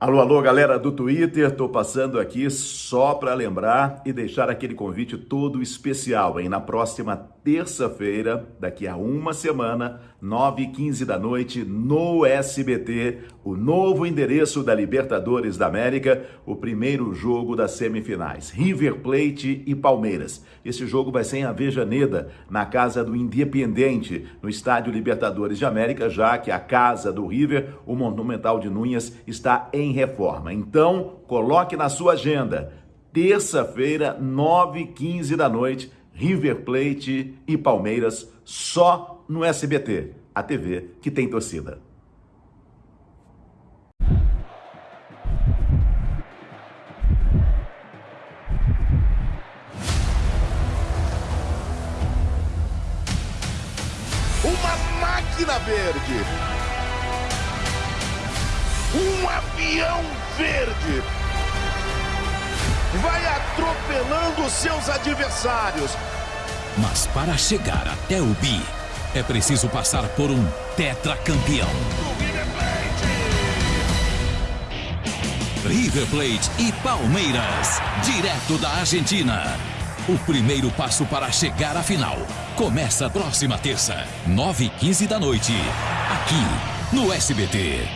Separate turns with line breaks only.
Alô, alô, galera do Twitter, tô passando aqui só para lembrar e deixar aquele convite todo especial, hein? Na próxima terça-feira, daqui a uma semana, 9 h 15 da noite, no SBT, o novo endereço da Libertadores da América, o primeiro jogo das semifinais, River Plate e Palmeiras. Esse jogo vai ser em Avejaneda, na casa do Independiente, no estádio Libertadores de América, já que a casa do River, o Monumental de Núñez, está em reforma. Então, coloque na sua agenda. Terça-feira, 9h15 da noite, River Plate e Palmeiras, só no SBT, a TV que tem torcida.
Uma máquina verde um avião verde vai atropelando seus adversários.
Mas para chegar até o bi, é preciso passar por um tetracampeão. River Plate e Palmeiras, direto da Argentina. O primeiro passo para chegar à final começa próxima terça, 9h15 da noite, aqui no SBT.